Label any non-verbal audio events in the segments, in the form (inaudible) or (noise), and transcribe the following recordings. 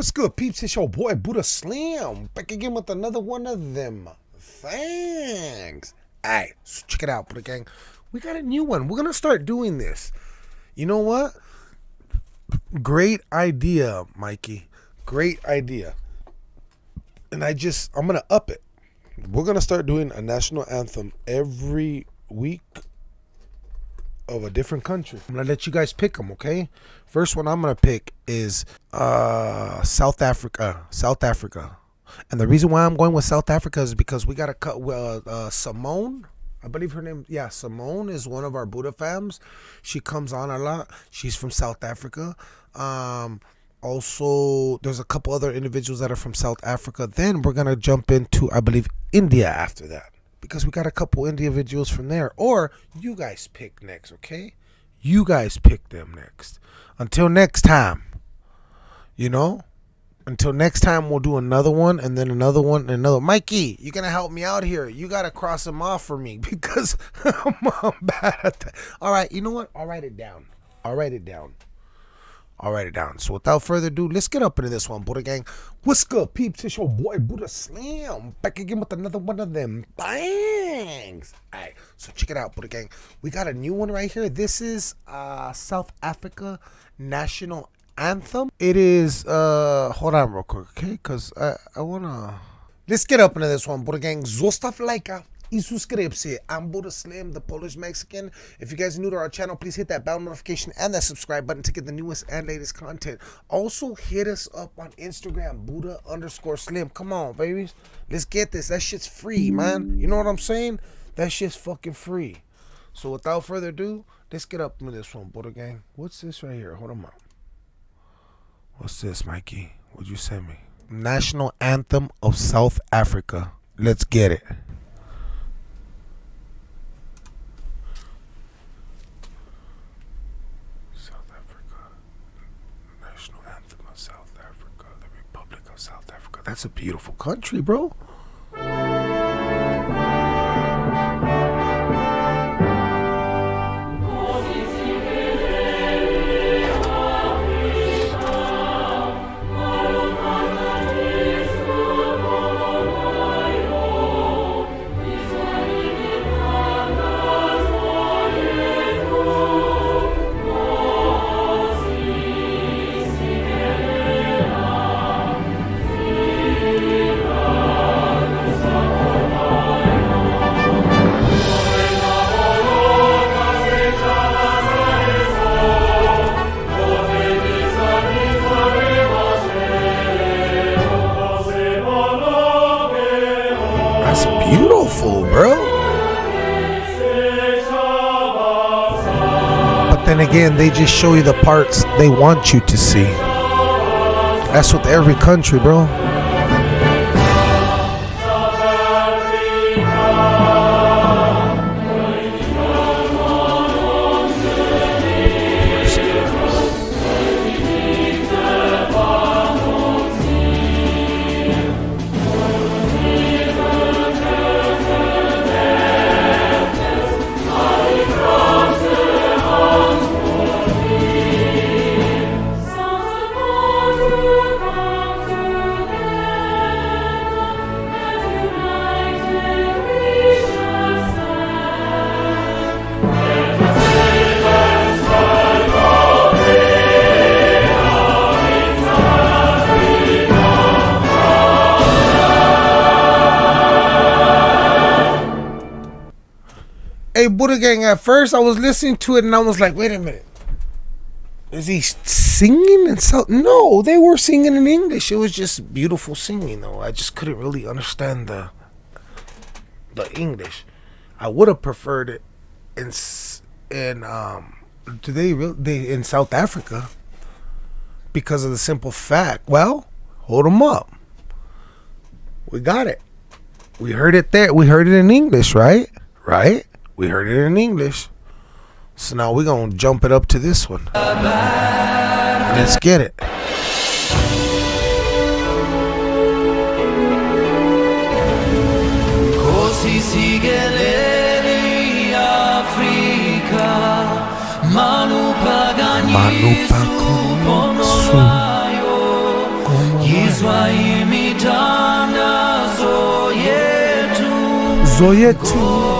What's good, peeps? It's your boy Buddha Slim back again with another one of them. Thanks. Alright, so check it out, Buddha Gang. We got a new one. We're gonna start doing this. You know what? Great idea, Mikey. Great idea. And I just I'm gonna up it. We're gonna start doing a national anthem every week of a different country. I'm gonna let you guys pick them, okay? First one I'm gonna pick is uh South Africa. South Africa. And the reason why I'm going with South Africa is because we got to cut uh, uh, Simone. I believe her name, yeah, Simone is one of our Buddha fams. She comes on a lot. She's from South Africa. Um, also, there's a couple other individuals that are from South Africa. Then we're gonna jump into, I believe, India after that because we got a couple individuals from there. Or you guys pick next, okay? You guys pick them next. Until next time, you know. Until next time, we'll do another one and then another one and another. Mikey, you're gonna help me out here. You gotta cross them off for me (laughs) because I'm bad at that. All right, you know what? I'll write it down. I'll write it down. I'll write it down. So without further ado, let's get up into this one, Buddha Gang. What's good, peeps? It's your boy Buddha Slam. back again with another one of them bangs. All right, so check it out, Buddha Gang. We got a new one right here. This is uh, South Africa National Anthem. It is. uh Hold on, real quick, okay? Cause I I wanna. Let's get up into this one, Buddha Gang. Lajka i subskrypcję. I'm Buddha Slim, the Polish Mexican. If you guys are new to our channel, please hit that bell notification and that subscribe button to get the newest and latest content. Also, hit us up on Instagram, Buddha underscore Slim. Come on, babies. Let's get this. That shit's free, man. You know what I'm saying? That shit's fucking free. So without further ado, let's get up into this one, Buddha Gang. What's this right here? Hold on up. What's this, Mikey? What'd you send me? National Anthem of South Africa. Let's get it. South Africa. National Anthem of South Africa. The Republic of South Africa. That's a beautiful country, bro. Then again, they just show you the parts they want you to see. That's with every country, bro. Hey, Buddha Gang, at first I was listening to it and I was like, wait a minute. Is he singing in South? No, they were singing in English. It was just beautiful singing, though. I just couldn't really understand the the English. I would have preferred it in in um. Do they really they in South Africa? Because of the simple fact. Well, hold them up. We got it. We heard it there. We heard it in English, right? Right? We heard it in English. So now we're going to jump it up to this one. Let's get it. Così si chiede Africa Manu pagani su pagani pono su laio Swayimithanda zoyethu Zoyetu.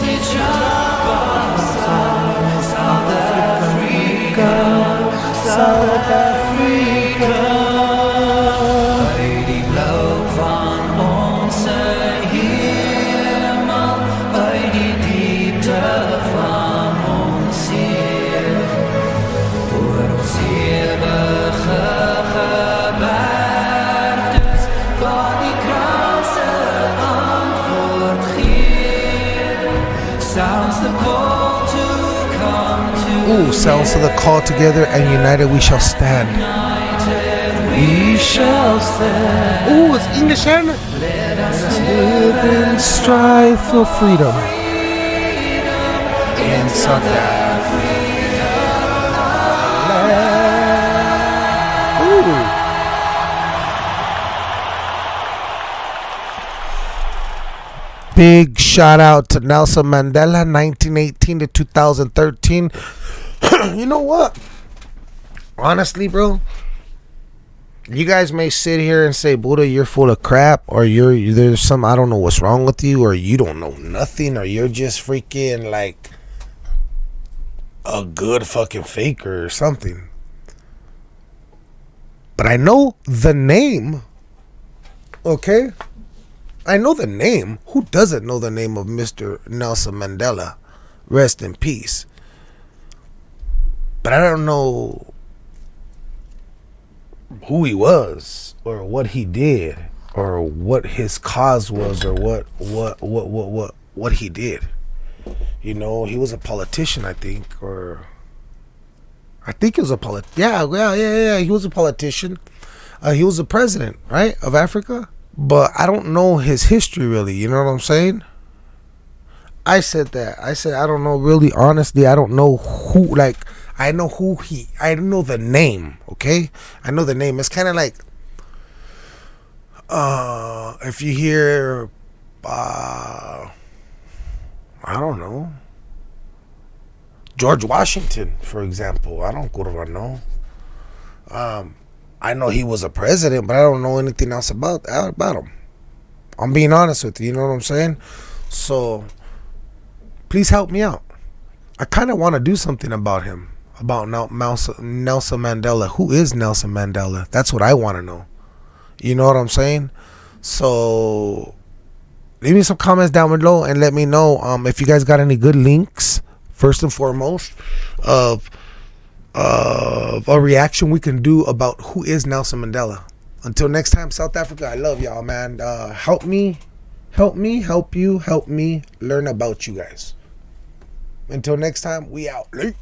Ooh, sounds of the call together and united we shall stand. we shall stand. Ooh, it's English and Let us live in strive for freedom. In South Africa. Ooh. Big shout out to Nelson Mandela, 1918 to 2013. (clears throat) you know what? Honestly, bro, you guys may sit here and say, Buddha, you're full of crap, or you're there's some I don't know what's wrong with you, or you don't know nothing, or you're just freaking like a good fucking faker or something. But I know the name. Okay? I know the name. Who doesn't know the name of Mr. Nelson Mandela? Rest in peace. But I don't know who he was or what he did or what his cause was or what what what what what what he did. You know, he was a politician, I think, or I think he was a polit. Yeah, yeah, yeah, yeah. He was a politician. Uh, he was the president, right, of Africa. But I don't know his history really. You know what I'm saying? I said that. I said I don't know really. Honestly, I don't know who. Like I know who he. I know the name. Okay, I know the name. It's kind of like, uh, if you hear, uh, I don't know, George Washington, for example. I don't know. Um, I know he was a president, but I don't know anything else about about him. I'm being honest with you. You know what I'm saying? So, please help me out. I kind of want to do something about him, about Nel- Nelson Nelson Mandela. Who is Nelson Mandela? That's what I want to know. You know what I'm saying? So, leave me some comments down below and let me know um, if you guys got any good links. First and foremost, of of a reaction we can do about who is Nelson Mandela. Until next time, South Africa, I love y'all, man. Uh, help me, help me, help you, help me learn about you guys. Until next time, we out. Late.